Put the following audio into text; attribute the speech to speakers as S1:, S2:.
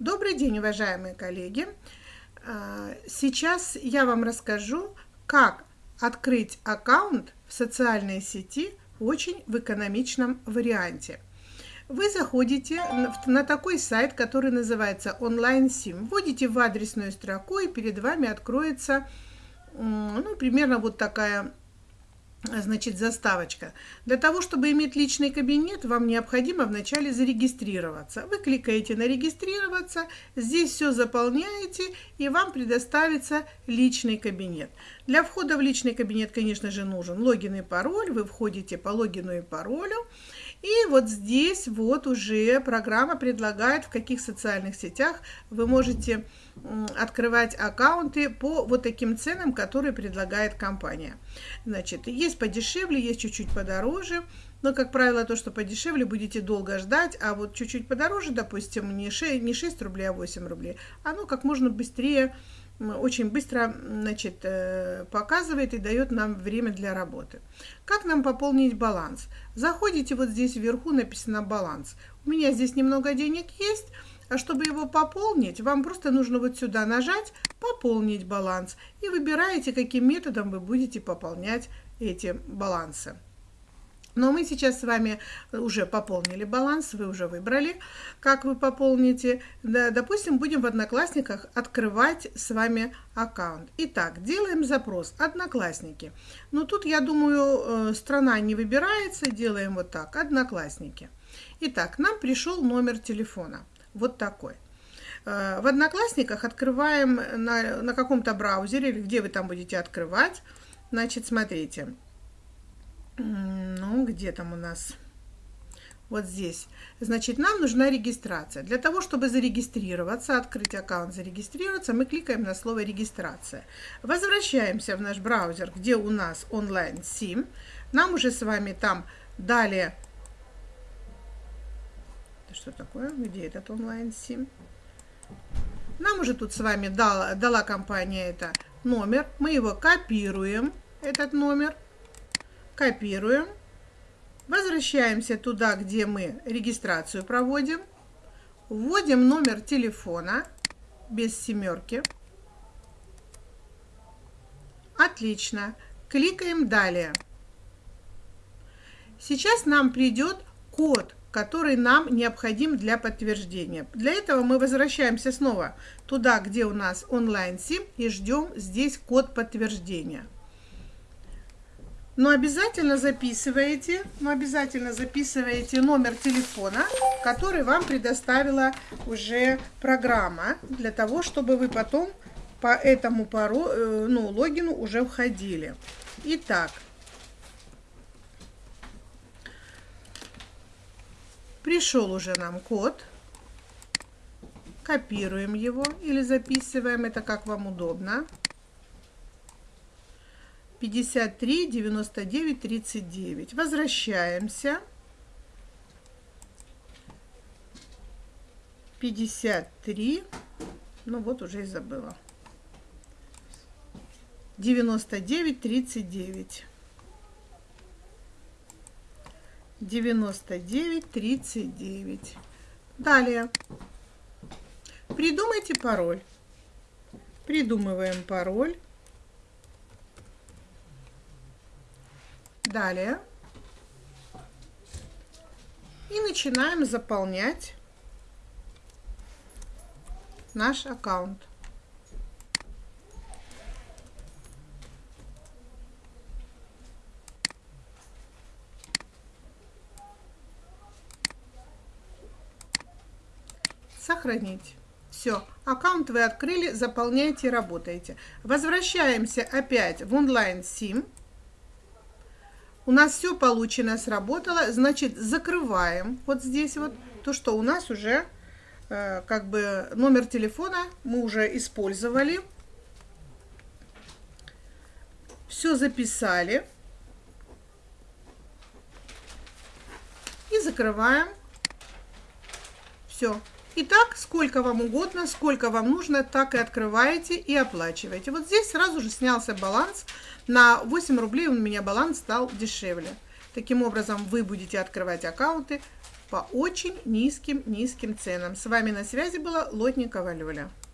S1: Добрый день, уважаемые коллеги! А, сейчас я вам расскажу, как открыть аккаунт в социальной сети очень в экономичном варианте. Вы заходите на такой сайт, который называется онлайн-сим, вводите в адресную строку, и перед вами откроется ну, примерно вот такая значит, заставочка. Для того, чтобы иметь личный кабинет, вам необходимо вначале зарегистрироваться. Вы кликаете на «Регистрироваться», здесь все заполняете, и вам предоставится личный кабинет. Для входа в личный кабинет, конечно же, нужен логин и пароль. Вы входите по логину и паролю, и вот здесь вот уже программа предлагает, в каких социальных сетях вы можете открывать аккаунты по вот таким ценам, которые предлагает компания. Значит, есть подешевле, есть чуть-чуть подороже. Но, как правило, то, что подешевле, будете долго ждать, а вот чуть-чуть подороже, допустим, не 6, не 6 рублей, а 8 рублей, оно как можно быстрее очень быстро значит, э, показывает и дает нам время для работы. Как нам пополнить баланс? Заходите вот здесь вверху, написано баланс. У меня здесь немного денег есть, а чтобы его пополнить, вам просто нужно вот сюда нажать «Пополнить баланс» и выбираете, каким методом вы будете пополнять эти балансы. Но мы сейчас с вами уже пополнили баланс, вы уже выбрали, как вы пополните. Да, допустим, будем в Одноклассниках открывать с вами аккаунт. Итак, делаем запрос «Одноклассники». Ну, тут, я думаю, э, страна не выбирается, делаем вот так «Одноклассники». Итак, нам пришел номер телефона, вот такой. Э, в Одноклассниках открываем на, на каком-то браузере, где вы там будете открывать. Значит, смотрите, ну, где там у нас? Вот здесь. Значит, нам нужна регистрация. Для того, чтобы зарегистрироваться, открыть аккаунт, зарегистрироваться, мы кликаем на слово «Регистрация». Возвращаемся в наш браузер, где у нас онлайн-сим. Нам уже с вами там дали... Что такое? Где этот онлайн-сим? Нам уже тут с вами дала, дала компания это номер. Мы его копируем, этот номер копируем, возвращаемся туда, где мы регистрацию проводим, вводим номер телефона без семерки. Отлично. Кликаем «Далее». Сейчас нам придет код, который нам необходим для подтверждения. Для этого мы возвращаемся снова туда, где у нас онлайн-сим и ждем здесь код подтверждения. Но обязательно записываете, но обязательно записываете номер телефона, который вам предоставила уже программа, для того, чтобы вы потом по этому пару, э, ну, логину уже входили. Итак, пришел уже нам код. Копируем его или записываем, это как вам удобно. 53, 99, 39. Возвращаемся. 53. Ну вот уже и забыла. 99, 39. 99, 39. Далее. Придумайте пароль. Придумываем пароль. Далее. И начинаем заполнять наш аккаунт. Сохранить. Все, аккаунт вы открыли, заполняете, работаете. Возвращаемся опять в онлайн-сим. У нас все получено, сработало. Значит, закрываем вот здесь вот то, что у нас уже э, как бы номер телефона мы уже использовали. Все записали. И закрываем. Все. Итак, сколько вам угодно, сколько вам нужно, так и открываете и оплачиваете. Вот здесь сразу же снялся баланс. На 8 рублей у меня баланс стал дешевле. Таким образом, вы будете открывать аккаунты по очень низким-низким ценам. С вами на связи была Лотникова Лёля.